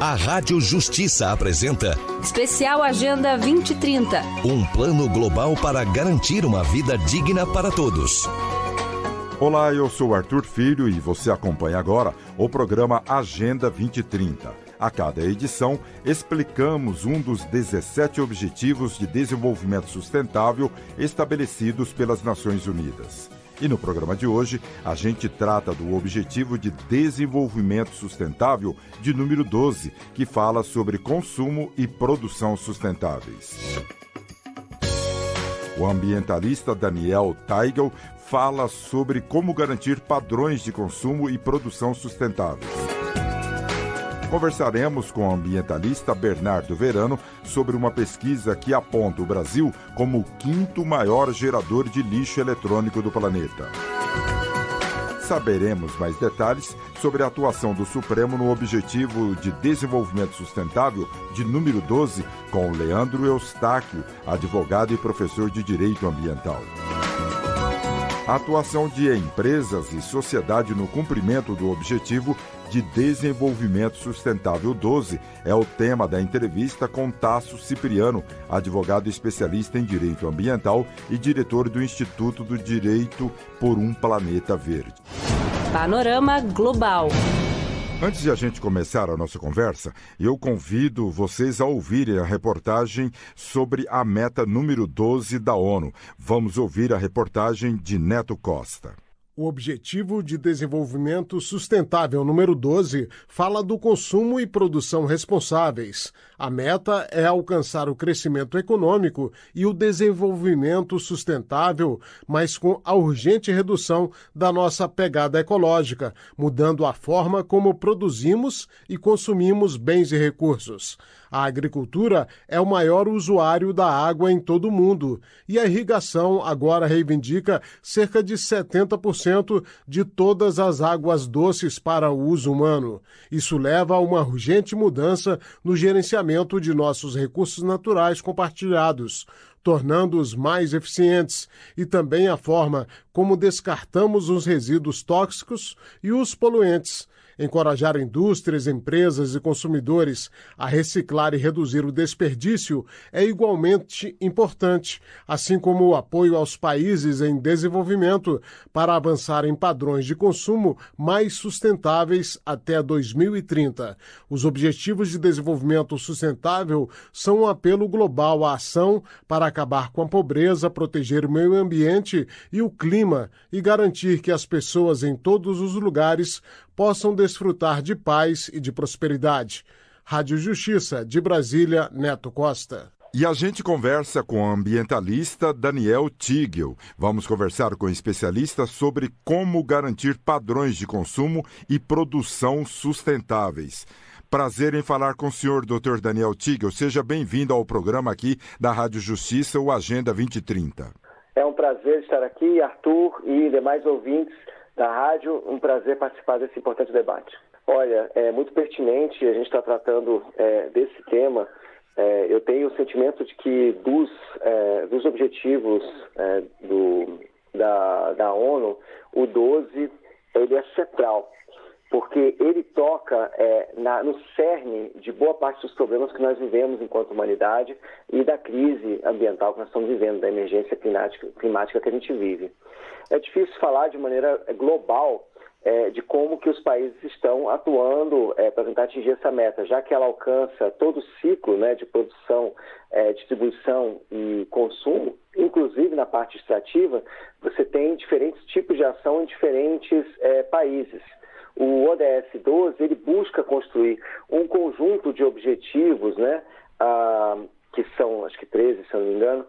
A Rádio Justiça apresenta Especial Agenda 2030 um plano global para garantir uma vida digna para todos. Olá, eu sou Arthur Filho e você acompanha agora o programa Agenda 2030. A cada edição, explicamos um dos 17 Objetivos de Desenvolvimento Sustentável estabelecidos pelas Nações Unidas. E no programa de hoje, a gente trata do Objetivo de Desenvolvimento Sustentável de número 12, que fala sobre consumo e produção sustentáveis. O ambientalista Daniel Teigel fala sobre como garantir padrões de consumo e produção sustentáveis. Conversaremos com o ambientalista Bernardo Verano sobre uma pesquisa que aponta o Brasil como o quinto maior gerador de lixo eletrônico do planeta. Saberemos mais detalhes sobre a atuação do Supremo no Objetivo de Desenvolvimento Sustentável de número 12 com Leandro Eustáquio, advogado e professor de Direito Ambiental. A atuação de empresas e sociedade no cumprimento do Objetivo de Desenvolvimento Sustentável 12 é o tema da entrevista com Tasso Cipriano, advogado especialista em direito ambiental e diretor do Instituto do Direito por um Planeta Verde. Panorama Global. Antes de a gente começar a nossa conversa, eu convido vocês a ouvirem a reportagem sobre a meta número 12 da ONU. Vamos ouvir a reportagem de Neto Costa. O Objetivo de Desenvolvimento Sustentável número 12 fala do consumo e produção responsáveis. A meta é alcançar o crescimento econômico e o desenvolvimento sustentável, mas com a urgente redução da nossa pegada ecológica, mudando a forma como produzimos e consumimos bens e recursos. A agricultura é o maior usuário da água em todo o mundo e a irrigação agora reivindica cerca de 70% de todas as águas doces para o uso humano. Isso leva a uma urgente mudança no gerenciamento de nossos recursos naturais compartilhados tornando-os mais eficientes, e também a forma como descartamos os resíduos tóxicos e os poluentes encorajar indústrias, empresas e consumidores a reciclar e reduzir o desperdício é igualmente importante, assim como o apoio aos países em desenvolvimento para avançar em padrões de consumo mais sustentáveis até 2030. Os Objetivos de Desenvolvimento Sustentável são um apelo global à ação para acabar com a pobreza, proteger o meio ambiente e o clima e garantir que as pessoas em todos os lugares possam desfrutar de paz e de prosperidade. Rádio Justiça, de Brasília, Neto Costa. E a gente conversa com o ambientalista Daniel Tigel. Vamos conversar com o especialista sobre como garantir padrões de consumo e produção sustentáveis. Prazer em falar com o senhor, Dr. Daniel Tigel. Seja bem-vindo ao programa aqui da Rádio Justiça, o Agenda 2030. É um prazer estar aqui, Arthur e demais ouvintes da rádio. Um prazer participar desse importante debate. Olha, é muito pertinente a gente estar tá tratando é, desse tema. É, eu tenho o sentimento de que dos, é, dos objetivos é, do, da, da ONU, o 12 ele é central, porque ele toca é, na, no cerne de boa parte dos problemas que nós vivemos enquanto humanidade e da crise ambiental que nós estamos vivendo, da emergência climática, climática que a gente vive. É difícil falar de maneira é, global é, de como que os países estão atuando é, para tentar atingir essa meta, já que ela alcança todo o ciclo né, de produção, é, distribuição e consumo, inclusive na parte extrativa, você tem diferentes tipos de ação em diferentes é, países. O ODS 12 ele busca construir um conjunto de objetivos, né, ah, que são acho que 13, se não me engano,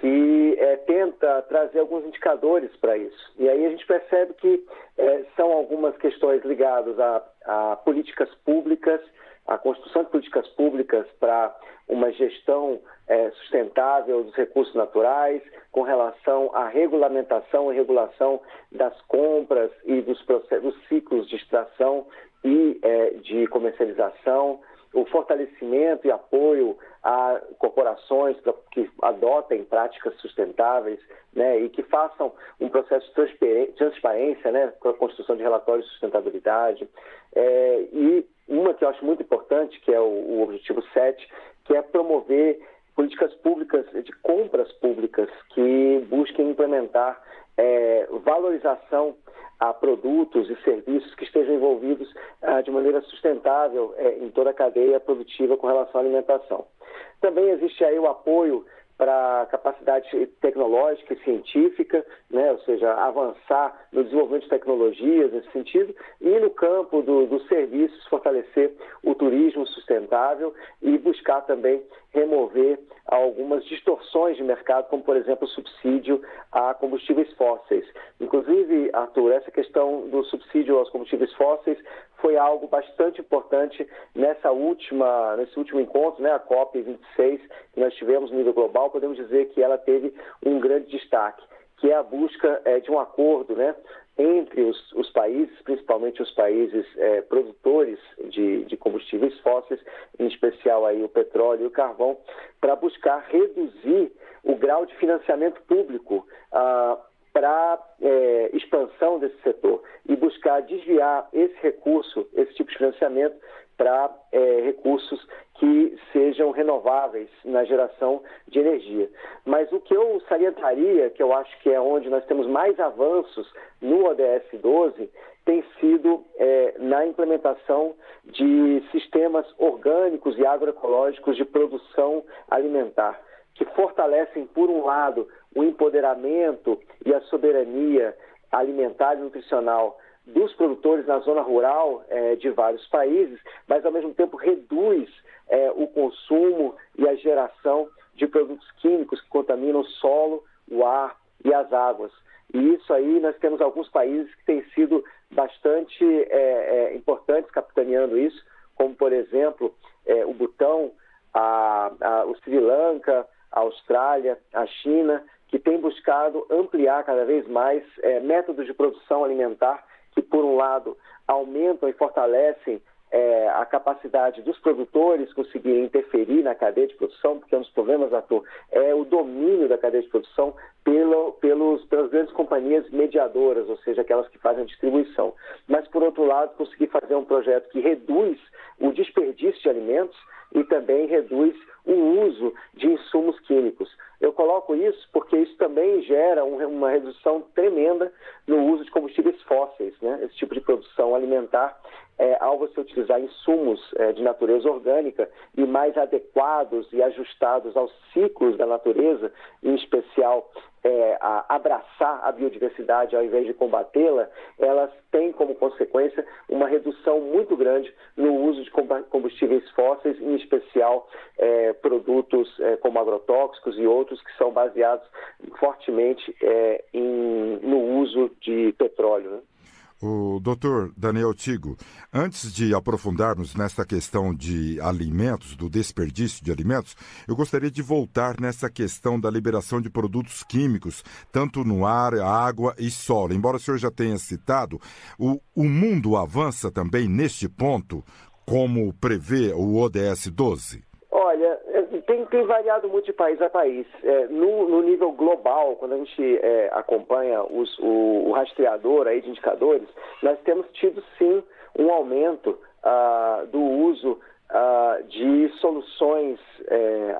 que é, tenta trazer alguns indicadores para isso. E aí a gente percebe que é, são algumas questões ligadas a, a, políticas públicas, a construção de políticas públicas para uma gestão é, sustentável dos recursos naturais, com relação à regulamentação e regulação das compras e dos, processos, ciclos de extração e é, de comercialização, o fortalecimento e apoio a corporações que adotem práticas sustentáveis né, e que façam um processo de transparência né, com a construção de relatórios de sustentabilidade. É, e uma que eu acho muito importante, que é o, o objetivo 7, que é promover políticas públicas de compras públicas que busquem implementar é, valorização a produtos e serviços que estejam envolvidos ah, de maneira sustentável é, em toda a cadeia produtiva com relação à alimentação. Também existe aí o apoio para capacidade tecnológica e científica, né, ou seja, avançar no desenvolvimento de tecnologias nesse sentido, e no campo do, dos serviços, fortalecer o turismo sustentável e buscar também remover algumas distorções de mercado, como, por exemplo, o subsídio a combustíveis fósseis. Inclusive, Arthur, essa questão do subsídio aos combustíveis fósseis foi algo bastante importante nessa última, nesse último encontro, né, a COP26, que nós tivemos no nível global, podemos dizer que ela teve um grande destaque, que é a busca é, de um acordo né, entre os, os, países, principalmente os países é, produtores de, de, combustíveis fósseis, em especial aí o petróleo e o carvão, para buscar reduzir o grau de financiamento público ah, para é, expansão desse setor e buscar desviar esse recurso, esse tipo de financiamento, para é, recursos que sejam renováveis na geração de energia. Mas o que eu salientaria, que eu acho que é onde nós temos mais avanços no ODS 12, tem sido é, na implementação de sistemas orgânicos e agroecológicos de produção alimentar, que fortalecem, por um lado, o empoderamento e a soberania alimentar e nutricional dos produtores na zona rural é, de vários países, mas ao mesmo tempo reduz é, o consumo e a geração de produtos químicos que contaminam o solo, o ar e as águas. E isso aí nós temos alguns países que têm sido bastante é, é importantes capitaneando isso, como por exemplo é, o Butão, a, a, o Sri Lanka, a Austrália, a China, que têm buscado ampliar cada vez mais é, métodos de produção alimentar que, por um lado, aumentam e fortalecem é, a capacidade dos produtores conseguirem interferir na cadeia de produção, porque um dos problemas, Arthur, é o domínio da cadeia de produção pelo, pelos, pelas grandes companhias mediadoras, ou seja, aquelas que fazem a distribuição. Mas, por outro lado, conseguir fazer um projeto que reduz o desperdício de alimentos e também reduz o uso de insumos químicos. Eu coloco isso porque isso também gera um, uma redução tremenda no uso de combustíveis fósseis, né? esse tipo de produção alimentar, é, ao você utilizar insumos é, de natureza orgânica e mais adequados e ajustados aos ciclos da natureza, em especial é, a abraçar a biodiversidade ao invés de combatê-la, elas têm como consequência uma redução muito grande no uso de combustíveis fósseis, em especial é, produtos é, como agrotóxicos e outros que são baseados fortemente é, em, no uso de petróleo. Né? O doutor Daniel Tigo, antes de aprofundarmos nessa questão de alimentos, do desperdício de alimentos, eu gostaria de voltar nessa questão da liberação de produtos químicos, tanto no ar, água e solo. Embora o senhor já tenha citado, o, o mundo avança também neste ponto, como prevê o ODS 12? Tem variado muito de país a país. É, no, no, nível global, quando a gente é, acompanha os, o, o, rastreador aí de indicadores, nós temos tido sim um aumento ah, do uso uh, de soluções é,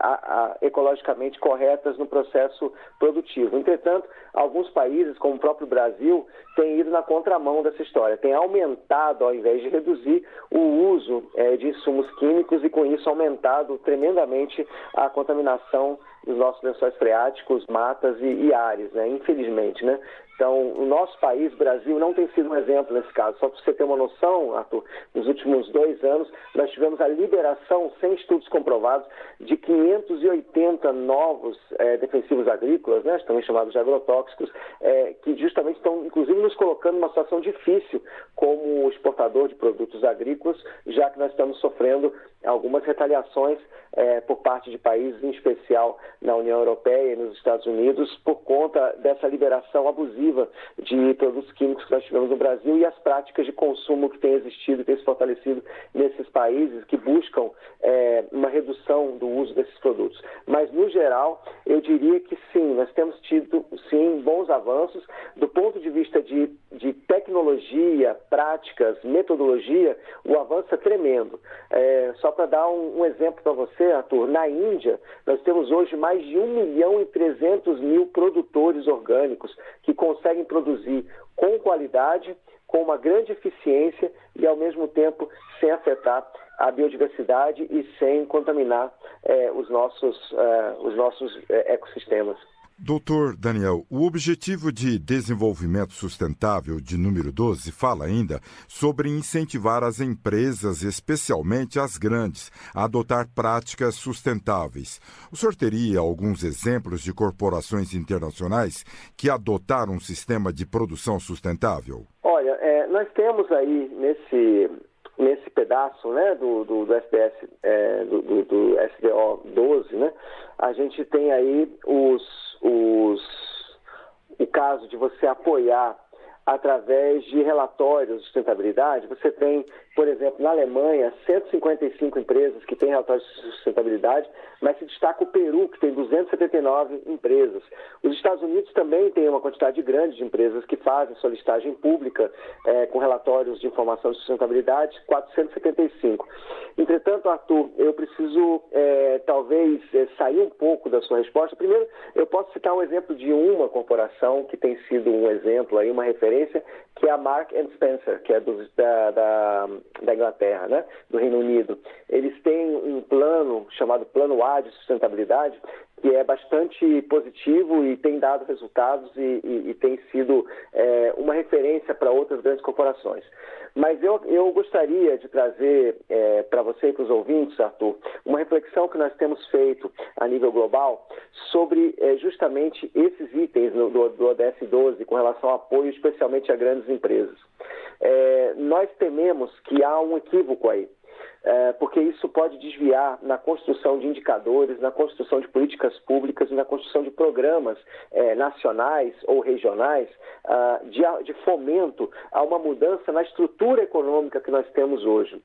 ecologicamente corretas no processo produtivo. Entretanto, alguns países, como o próprio Brasil, têm ido na contramão dessa história, têm aumentado, ao invés de reduzir, o uso é, de insumos químicos e, com isso, aumentado tremendamente a contaminação dos nossos lençóis freáticos, matas e, e ares, né? infelizmente. Né? Então, o nosso país, Brasil, não tem sido um exemplo nesse caso. Só para você ter uma noção, Arthur, nos últimos dois anos, nós tivemos a liberação, sem estudos comprovados, de 580 novos é, defensivos agrícolas, né, também chamados de agrotóxicos, é, que justamente estão, inclusive, nos colocando numa situação difícil como exportador de produtos agrícolas, já que nós estamos sofrendo algumas retaliações é, por parte de países, em especial na União Europeia e nos Estados Unidos, por conta dessa liberação abusiva de produtos químicos que nós tivemos no Brasil e as práticas de consumo que têm existido e têm se fortalecido nesses países que buscam é, uma redução do uso desses produtos. Mas, no geral, eu diria que sim, nós temos tido, sim, bons avanços do ponto de vista de, de tecnologia práticas, metodologia, o avanço é tremendo. É, só para dar um, um exemplo para você, Arthur, na Índia, nós temos hoje mais de 1 milhão e 300 mil produtores orgânicos que conseguem produzir com qualidade, com uma grande eficiência e, ao mesmo tempo, sem afetar a biodiversidade e sem contaminar é, os nossos, é, os nossos é, ecossistemas. Doutor Daniel, o Objetivo de Desenvolvimento Sustentável de número 12 fala ainda sobre incentivar as empresas, especialmente as grandes, a adotar práticas sustentáveis. O senhor teria alguns exemplos de corporações internacionais que adotaram um sistema de produção sustentável? Olha, é, nós temos aí nesse nesse pedaço né, do, do, do é, do, do, do SDO 12, né, a gente tem aí os, os, o caso de você apoiar através de relatórios de sustentabilidade. Você tem, por exemplo, na Alemanha, 155 empresas que têm relatórios de sustentabilidade, mas se destaca o Peru, que tem 279 empresas. Os Estados Unidos também têm uma quantidade grande de empresas que fazem sua listagem pública é, com relatórios de informação de sustentabilidade, 475. Entretanto, Arthur, eu preciso é, talvez é, sair um pouco da sua resposta. Primeiro, eu posso citar um exemplo de uma corporação que tem sido um exemplo aí, uma referência referência, que é a Mark Spencer, que é do, da, da, da, Inglaterra, né? do Reino Unido. Eles têm um plano chamado Plano A de Sustentabilidade, que é bastante positivo e tem dado resultados e, e, e tem sido é, uma referência para outras grandes corporações. Mas eu, eu gostaria de trazer é, para você e para os ouvintes, Arthur, uma reflexão que nós temos feito a nível global sobre é, justamente esses itens do, do ODS 12 com relação ao apoio especialmente a grandes empresas. É, nós tememos que há um equívoco aí é, porque isso pode desviar na construção de indicadores, na construção de políticas públicas e na construção de programas é, nacionais ou regionais ah, de, de, fomento a uma mudança na estrutura econômica que nós temos hoje.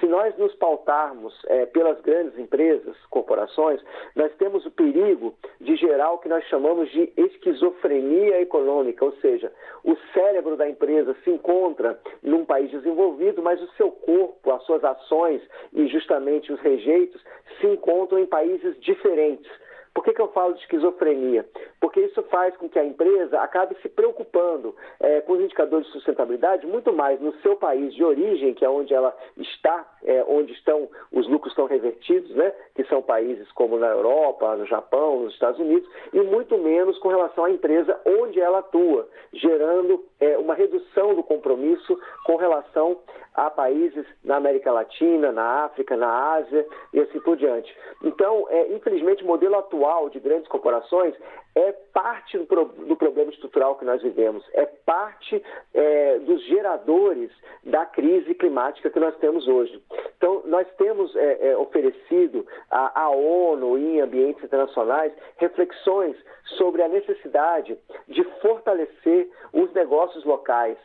Se nós nos pautarmos é, pelas grandes empresas, corporações, nós temos o perigo de gerar o que nós chamamos de esquizofrenia econômica, ou seja, o cérebro da empresa se encontra num país desenvolvido, mas o seu corpo, as suas ações e justamente os rejeitos se encontram em países diferentes. Por que, que eu falo de esquizofrenia? Porque isso faz com que a empresa acabe se preocupando é, com os indicadores de sustentabilidade muito mais no seu país de origem, que é onde ela está, é, onde estão os lucros estão revertidos, né? que são países como na Europa, no Japão, nos Estados Unidos, e muito menos com relação à empresa onde ela atua, gerando é, uma redução do compromisso com relação a países na América Latina, na África, na Ásia e assim por diante. Então, é, infelizmente, o modelo atual de grandes corporações é parte do, do problema estrutural que nós vivemos, é parte é, dos geradores da crise climática que nós temos hoje. Então, nós temos é, é oferecido à ONU e em ambientes internacionais reflexões sobre a necessidade de fortalecer os negócios locais,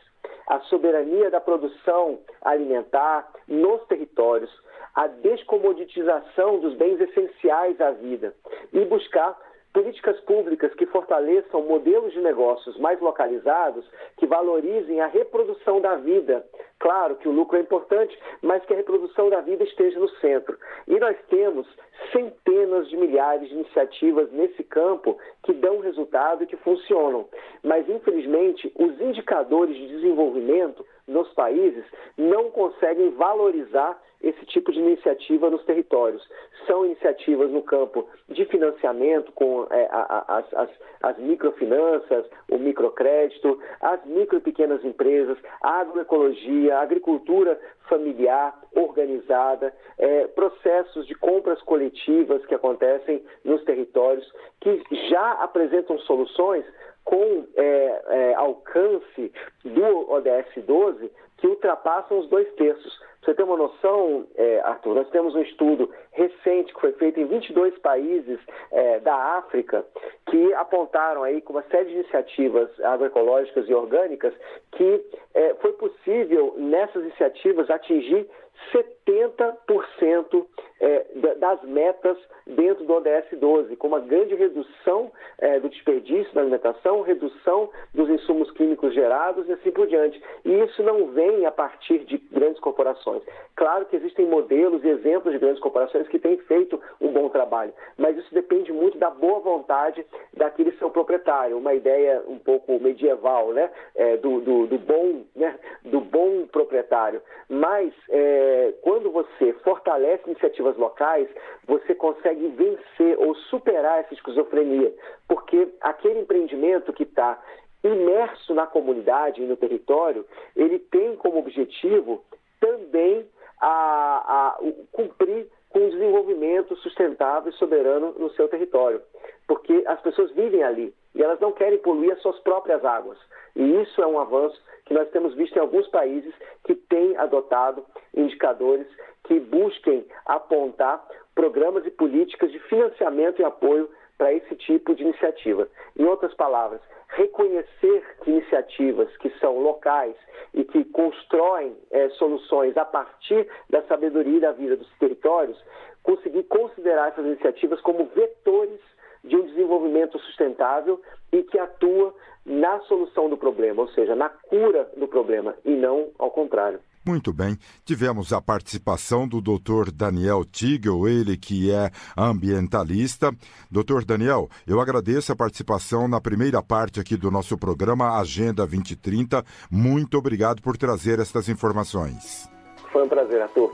a soberania da produção alimentar nos territórios, a descomoditização dos bens essenciais à vida e buscar políticas públicas que fortaleçam modelos de negócios mais localizados, que valorizem a reprodução da vida. Claro que o lucro é importante, mas que a reprodução da vida esteja no centro. E nós temos centenas de milhares de iniciativas nesse campo que dão resultado e que funcionam. Mas, infelizmente, os indicadores de desenvolvimento nos países não conseguem valorizar esse tipo de iniciativa nos territórios. São iniciativas no campo de financiamento, com é, a, a, as, as, microfinanças, o microcrédito, as micro e pequenas empresas, a agroecologia, a agricultura familiar, organizada, é, processos de compras coletivas que acontecem nos territórios, que já apresentam soluções com é, é, alcance do ODS 12 que ultrapassam os dois terços. você ter uma noção, é, Arthur, nós temos um estudo recente que foi feito em 22 países é, da África que apontaram aí com uma série de iniciativas agroecológicas e orgânicas que é, foi possível nessas iniciativas atingir 70% é, das metas dentro do ODS 12, com uma grande redução é, do desperdício da alimentação, redução dos insumos químicos gerados e assim por diante. E isso não vem a partir de grandes corporações. Claro que existem modelos e exemplos de grandes corporações que têm feito um bom trabalho, mas isso depende muito da boa vontade daquele seu proprietário, uma ideia um pouco medieval, né, é, do, do, do, bom, né, do bom proprietário. Mas é, quando você fortalece iniciativas locais, você consegue vencer ou superar essa esquizofrenia, porque aquele empreendimento que está imerso na comunidade e no território, ele tem como objetivo também a, a, cumprir com o desenvolvimento sustentável e soberano no seu território, porque as pessoas vivem ali e elas não querem poluir as suas próprias águas. E isso é um avanço que nós temos visto em alguns países que têm adotado indicadores que busquem apontar programas e políticas de financiamento e apoio para esse tipo de iniciativa. Em outras palavras, reconhecer iniciativas que são locais e que constroem é, soluções a partir da sabedoria e da vida dos territórios, conseguir considerar essas iniciativas como vetores de um desenvolvimento sustentável e que atua na solução do problema, ou seja, na cura do problema, e não ao contrário. Muito bem, tivemos a participação do Dr. Daniel Tigel, ele que é ambientalista. Dr. Daniel, eu agradeço a participação na primeira parte aqui do nosso programa Agenda 2030. Muito obrigado por trazer estas informações. Foi um prazer, Arthur.